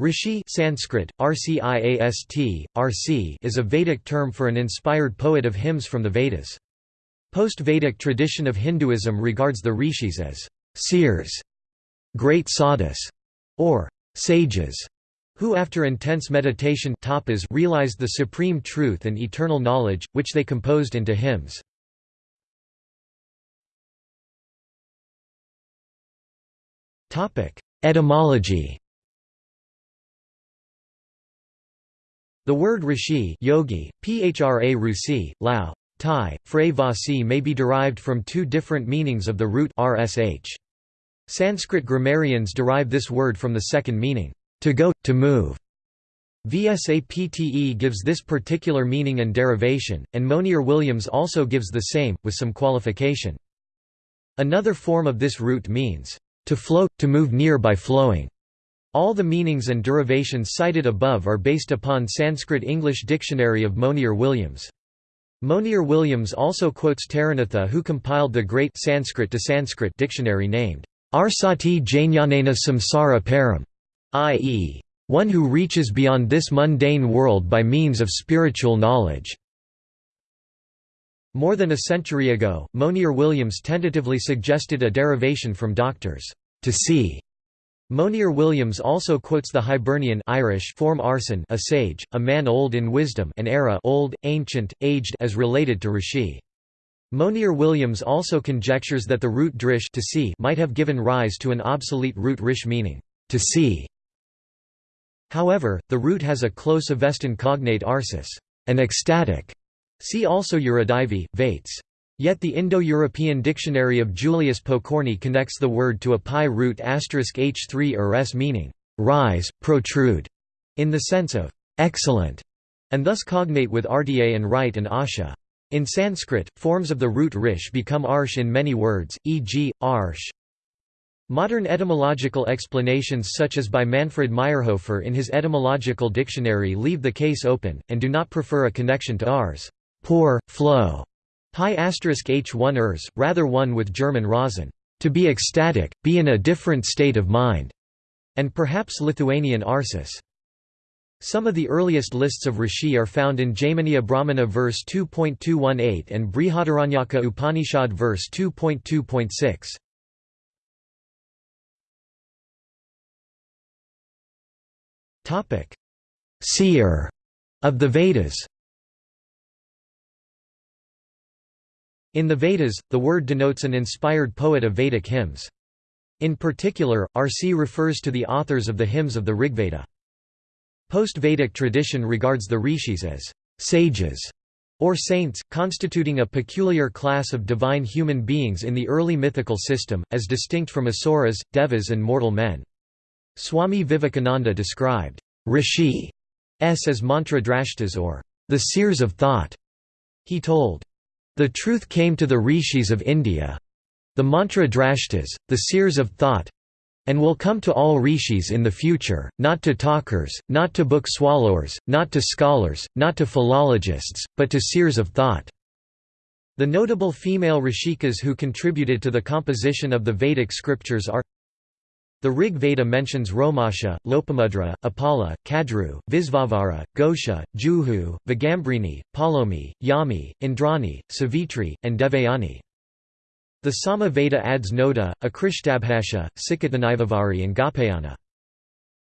Rishi Sanskrit, Rciast, Rc is a Vedic term for an inspired poet of hymns from the Vedas. Post-Vedic tradition of Hinduism regards the rishis as seers, great sadhus, or sages, who after intense meditation tapas realized the supreme truth and eternal knowledge, which they composed into hymns. Etymology The word rishi yogi, phra rusi, lao, Thai, Frey Vasi may be derived from two different meanings of the root rsh. Sanskrit grammarians derive this word from the second meaning, to go, to move. V. S. Apte gives this particular meaning and derivation, and Monier Williams also gives the same, with some qualification. Another form of this root means, to flow, to move near by flowing. All the meanings and derivations cited above are based upon Sanskrit-English Dictionary of Monier Williams. Monier Williams also quotes Taranatha who compiled the great Sanskrit to Sanskrit dictionary named Arsati Jnanena Samsara Param, i.e., one who reaches beyond this mundane world by means of spiritual knowledge. More than a century ago, Monier Williams tentatively suggested a derivation from doctors, to see, Monier Williams also quotes the Hibernian Irish form arson a sage, a man old in wisdom and era old, ancient, aged as related to rishi. Monier Williams also conjectures that the root drish to see might have given rise to an obsolete root rish meaning, to see. However, the root has a close Avestan cognate arsis, an ecstatic. See also Uradivi, Vates. Yet the Indo-European dictionary of Julius Pokorny connects the word to a PIE root h3 or s meaning, rise, protrude, in the sense of excellent, and thus cognate with rda and right and asha. In Sanskrit, forms of the root rish become arsh in many words, e.g., arsh. Modern etymological explanations such as by Manfred Mayrhofer in his etymological dictionary leave the case open, and do not prefer a connection to ars poor, flow, PIE h1 ers, rather one with German Rasen, to be ecstatic, be in a different state of mind, and perhaps Lithuanian arsis. Some of the earliest lists of rishi are found in Jaiminiya Brahmana verse 2.218 and Brihadaranyaka Upanishad verse 2.2.6. Seer of the Vedas In the Vedas, the word denotes an inspired poet of Vedic hymns. In particular, RC refers to the authors of the hymns of the Rigveda. Post-Vedic tradition regards the rishis as sages or saints, constituting a peculiar class of divine human beings in the early mythical system, as distinct from asuras, devas and mortal men. Swami Vivekananda described rishi s as mantra drashtas or the seers of thought. He told the truth came to the rishis of India the mantra drashtas, the seers of thought and will come to all rishis in the future, not to talkers, not to book swallowers, not to scholars, not to philologists, but to seers of thought. The notable female rishikas who contributed to the composition of the Vedic scriptures are the Rig Veda mentions Romasha, Lopamudra, Apala, Kadru, Visvavara, Gosha, Juhu, Vigambrini, Palomi, Yami, Indrani, Savitri, and Devayani. The Sama Veda adds Noda, Akrishtabhasha, Sikatanivavari and Gapayana.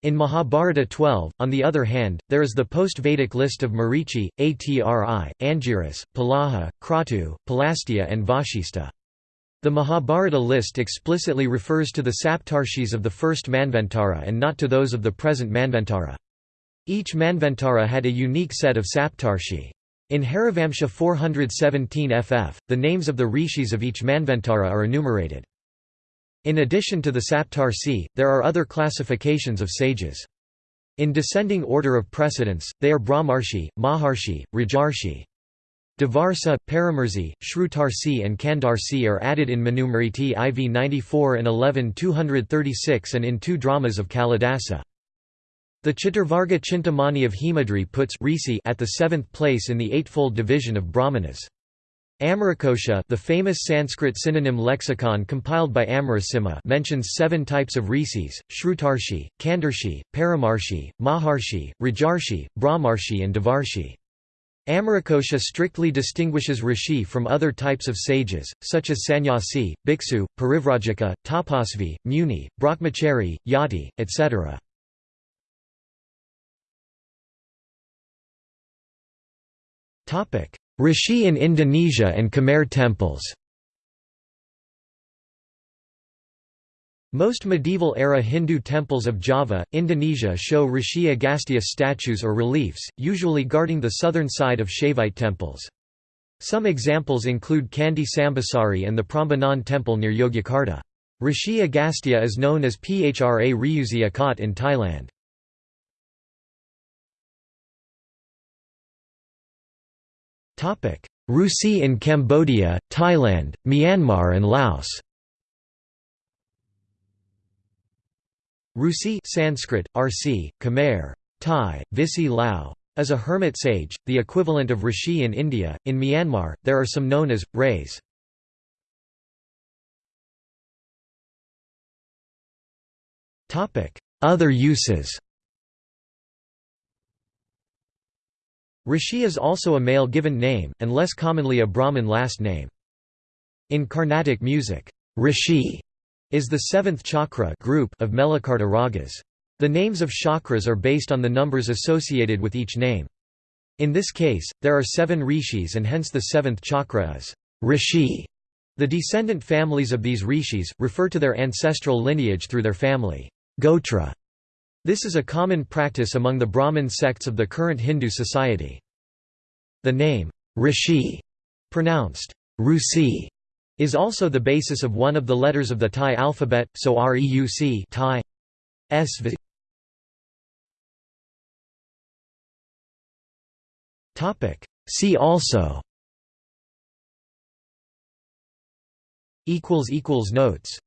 In Mahabharata 12, on the other hand, there is the post-Vedic list of Marichi, Atri, Angiras, Pulaha, Kratu, Pulastya and Vashista. The Mahabharata list explicitly refers to the Saptarshis of the first Manvantara and not to those of the present Manvantara. Each Manvantara had a unique set of Saptarshi. In Harivamsha 417 ff, the names of the rishis of each Manvantara are enumerated. In addition to the Saptarshi, there are other classifications of sages. In descending order of precedence, they are Brahmarshi, Maharshi, Rajarshi. Devarsa, Paramarsi, Shrutarsi and Kandarsi are added in Manusmriti IV 94 and 11 236 and in two dramas of Kalidasa. The Chaturvarga Chintamani of Hemadri puts at the seventh place in the eightfold division of Brahmanas. Amarakosha the famous Sanskrit synonym lexicon compiled by Amarasimha mentions seven types of rishis, Shrutarshi, Kandarshi, Paramarshi, Maharshi, Rajarshi, Brahmarshi and Devarshi. Amarakosha strictly distinguishes rishi from other types of sages, such as sannyasi, bhiksu, parivrajaka, tapasvi, muni, brahmachari, yati, etc. Rishi in Indonesia and Khmer temples Most medieval-era Hindu temples of Java, Indonesia show Rishi Agastya statues or reliefs, usually guarding the southern side of Shaivite temples. Some examples include Candi Sambisari and the Prambanan temple near Yogyakarta. Rishi Agastya is known as Phra Ryuziakat in Thailand. Rusi in Cambodia, Thailand, Myanmar and Laos Rusi Sanskrit, Rc, Khmer, Thai, Visi Lao, is a hermit sage, the equivalent of Rishi in India. In Myanmar, there are some known as Rays. Other uses Rishi is also a male given name, and less commonly a Brahmin last name. In Carnatic music, Rishi is the seventh chakra group of Melakarta ragas. The names of chakras are based on the numbers associated with each name. In this case, there are seven rishis and hence the seventh chakra is rishi. The descendant families of these rishis, refer to their ancestral lineage through their family gotra. This is a common practice among the Brahmin sects of the current Hindu society. The name, Rishi, pronounced Rusi, is also the basis of one of the letters of the Thai alphabet, so Reuc Thai. SV. See also. Notes